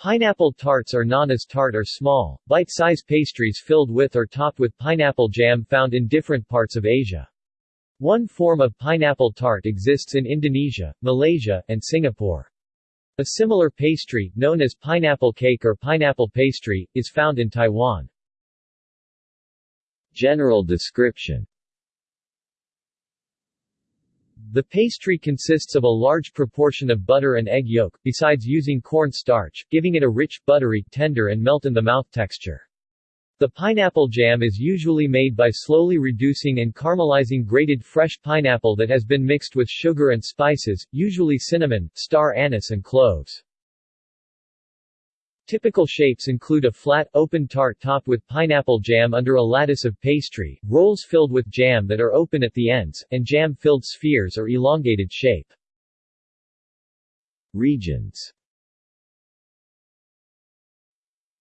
Pineapple tarts or nanas tart are small, bite-size pastries filled with or topped with pineapple jam found in different parts of Asia. One form of pineapple tart exists in Indonesia, Malaysia, and Singapore. A similar pastry, known as pineapple cake or pineapple pastry, is found in Taiwan. General description the pastry consists of a large proportion of butter and egg yolk, besides using corn starch, giving it a rich, buttery, tender and melt-in-the-mouth texture. The pineapple jam is usually made by slowly reducing and caramelizing grated fresh pineapple that has been mixed with sugar and spices, usually cinnamon, star anise and cloves. Typical shapes include a flat, open tart topped with pineapple jam under a lattice of pastry, rolls filled with jam that are open at the ends, and jam-filled spheres or elongated shape. Regions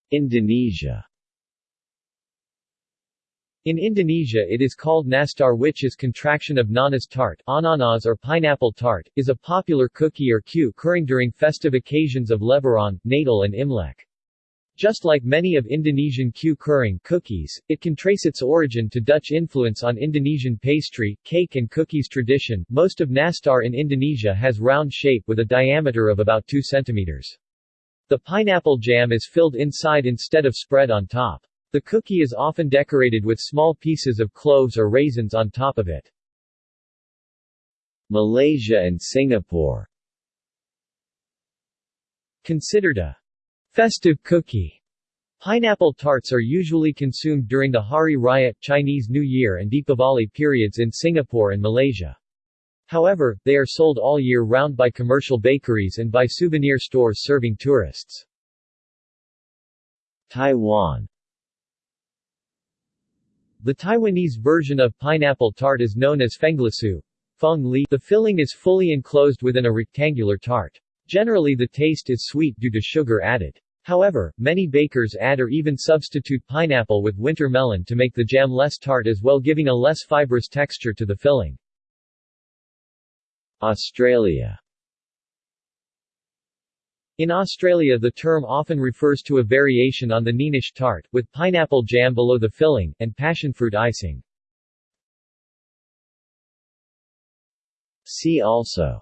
Indonesia in Indonesia it is called nastar which is contraction of nanas tart ananas or pineapple tart, is a popular cookie or kue kering during festive occasions of Lebaran, Natal and Imlek. Just like many of Indonesian kue kering cookies, it can trace its origin to Dutch influence on Indonesian pastry, cake and cookies tradition. Most of nastar in Indonesia has round shape with a diameter of about 2 cm. The pineapple jam is filled inside instead of spread on top. The cookie is often decorated with small pieces of cloves or raisins on top of it. Malaysia and Singapore Considered a festive cookie. Pineapple tarts are usually consumed during the Hari Raya, Chinese New Year and Deepavali periods in Singapore and Malaysia. However, they are sold all year round by commercial bakeries and by souvenir stores serving tourists. Taiwan the Taiwanese version of pineapple tart is known as fenglisu. Feng li. The filling is fully enclosed within a rectangular tart. Generally the taste is sweet due to sugar added. However, many bakers add or even substitute pineapple with winter melon to make the jam less tart as well giving a less fibrous texture to the filling. Australia in Australia the term often refers to a variation on the Neenish tart, with pineapple jam below the filling, and passionfruit icing. See also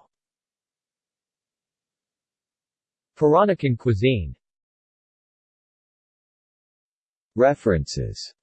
Peranakan cuisine References